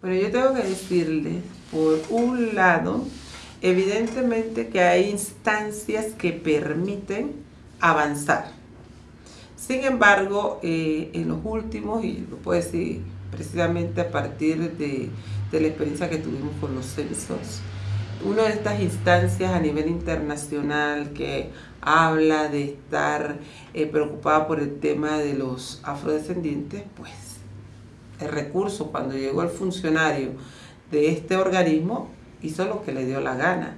Pero yo tengo que decirle, por un lado, evidentemente que hay instancias que permiten avanzar. Sin embargo, eh, en los últimos, y lo puedo decir precisamente a partir de, la experiencia que tuvimos con los censos, una de estas instancias a nivel internacional que habla de estar eh, preocupada por el tema de los afrodescendientes, pues el recurso cuando llegó el funcionario de este organismo hizo lo que le dio la gana.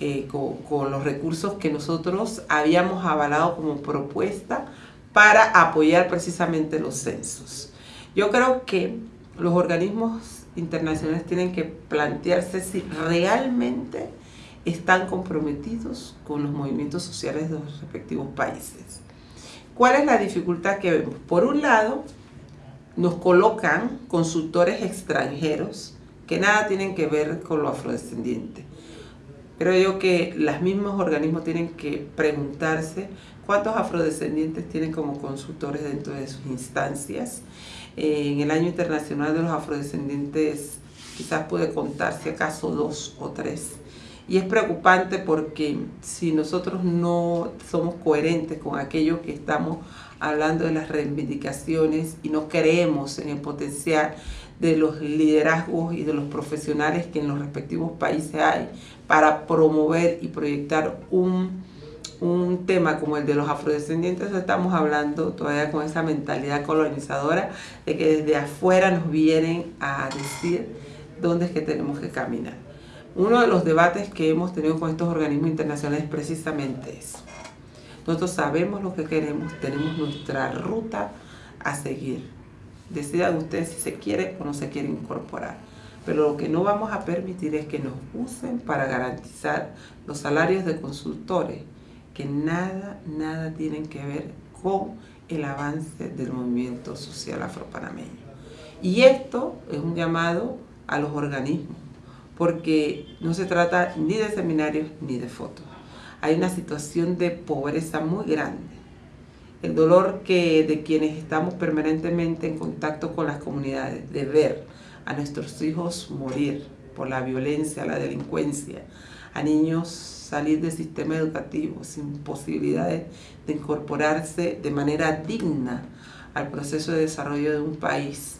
Eh, con, los recursos que nosotros habíamos avalado como propuesta para apoyar precisamente los censos. Yo creo que los organismos internacionales tienen que plantearse si realmente están comprometidos con los movimientos sociales de los respectivos países. ¿Cuál es la dificultad que vemos? Por un lado, nos colocan consultores extranjeros que nada tienen que ver con lo afrodescendiente. Creo yo que los mismos organismos tienen que preguntarse cuántos afrodescendientes tienen como consultores dentro de sus instancias. Eh, en el año internacional de los afrodescendientes quizás puede contar si acaso dos o tres. Y es preocupante porque si nosotros no somos coherentes con aquello que estamos hablando de las reivindicaciones y no creemos en el potencial de los liderazgos y de los profesionales que en los respectivos países hay para promover y proyectar un, un tema como el de los afrodescendientes, estamos hablando todavía con esa mentalidad colonizadora de que desde afuera nos vienen a decir dónde es que tenemos que caminar. Uno de los debates que hemos tenido con estos organismos internacionales es precisamente eso. Nosotros sabemos lo que queremos, tenemos nuestra ruta a seguir. Decidan ustedes si se quiere o no se quiere incorporar. Pero lo que no vamos a permitir es que nos usen para garantizar los salarios de consultores que nada, nada tienen que ver con el avance del movimiento social afropanameño. Y esto es un llamado a los organismos, porque no se trata ni de seminarios ni de fotos. Hay una situación de pobreza muy grande. El dolor que de quienes estamos permanentemente en contacto con las comunidades, de ver a nuestros hijos morir por la violencia, la delincuencia, a niños salir del sistema educativo sin posibilidades de incorporarse de manera digna al proceso de desarrollo de un país,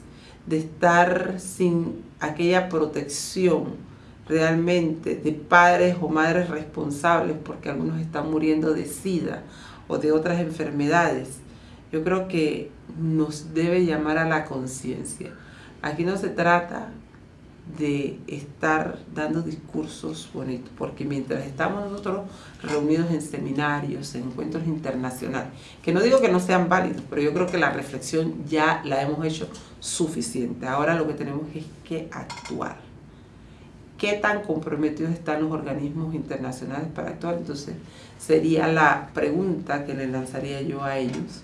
de estar sin aquella protección realmente de padres o madres responsables porque algunos están muriendo de sida o de otras enfermedades, yo creo que nos debe llamar a la conciencia. Aquí no se trata de estar dando discursos bonitos, porque mientras estamos nosotros reunidos en seminarios, en encuentros internacionales, que no digo que no sean válidos, pero yo creo que la reflexión ya la hemos hecho suficiente. Ahora lo que tenemos es que actuar qué tan comprometidos están los organismos internacionales para actuar. Entonces, sería la pregunta que le lanzaría yo a ellos.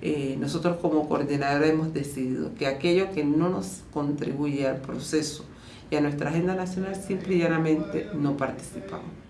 Eh, nosotros como coordinadora hemos decidido que aquello que no nos contribuye al proceso y a nuestra agenda nacional, simple y llanamente no participamos.